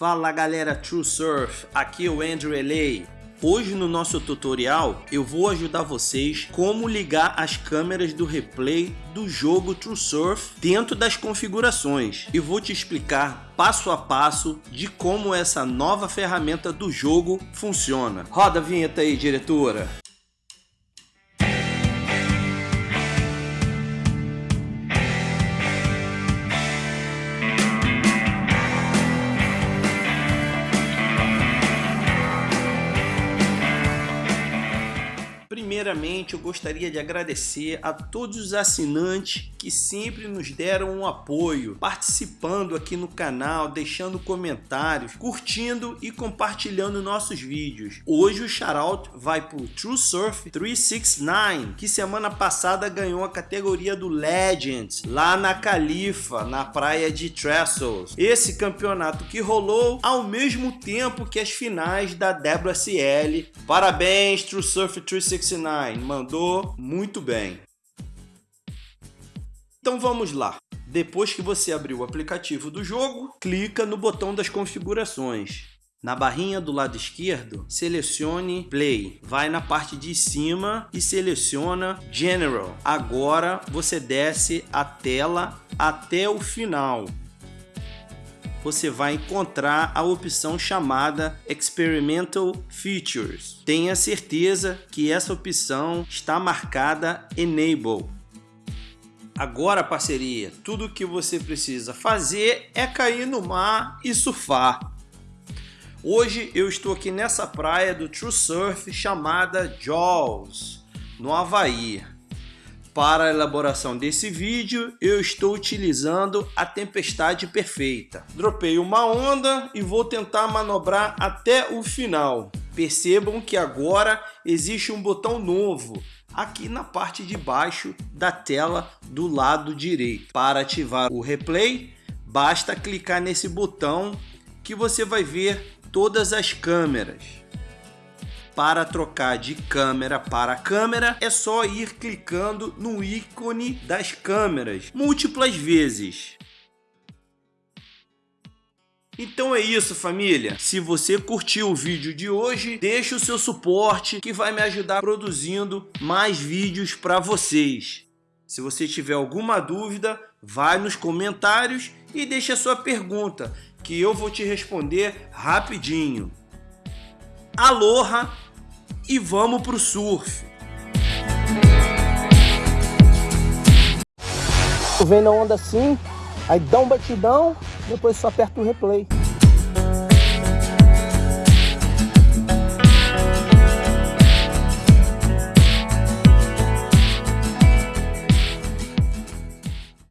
Fala galera True Surf, aqui é o Andrew LA. Hoje no nosso tutorial eu vou ajudar vocês como ligar as câmeras do replay do jogo True Surf dentro das configurações e vou te explicar passo a passo de como essa nova ferramenta do jogo funciona. Roda a vinheta aí diretora! Primeiramente, eu gostaria de agradecer a todos os assinantes que sempre nos deram um apoio, participando aqui no canal, deixando comentários, curtindo e compartilhando nossos vídeos. Hoje o shoutout vai para o True Surf 369, que semana passada ganhou a categoria do Legends, lá na Califa, na praia de Trestles. Esse campeonato que rolou ao mesmo tempo que as finais da WSL. Parabéns, True Surf 369 mandou muito bem. Então vamos lá. Depois que você abrir o aplicativo do jogo, clica no botão das configurações. Na barrinha do lado esquerdo, selecione Play. Vai na parte de cima e seleciona General. Agora você desce a tela até o final você vai encontrar a opção chamada Experimental Features. Tenha certeza que essa opção está marcada Enable. Agora, parceria, tudo o que você precisa fazer é cair no mar e surfar. Hoje eu estou aqui nessa praia do True Surf chamada Jaws, no Havaí. Para a elaboração desse vídeo, eu estou utilizando a tempestade perfeita. Dropei uma onda e vou tentar manobrar até o final. Percebam que agora existe um botão novo aqui na parte de baixo da tela do lado direito. Para ativar o replay, basta clicar nesse botão que você vai ver todas as câmeras. Para trocar de câmera para câmera, é só ir clicando no ícone das câmeras múltiplas vezes. Então é isso família, se você curtiu o vídeo de hoje, deixe o seu suporte que vai me ajudar produzindo mais vídeos para vocês. Se você tiver alguma dúvida, vai nos comentários e deixe a sua pergunta, que eu vou te responder rapidinho. Aloha e vamos pro surf. Vem na onda assim, aí dá um batidão, depois só aperta o replay.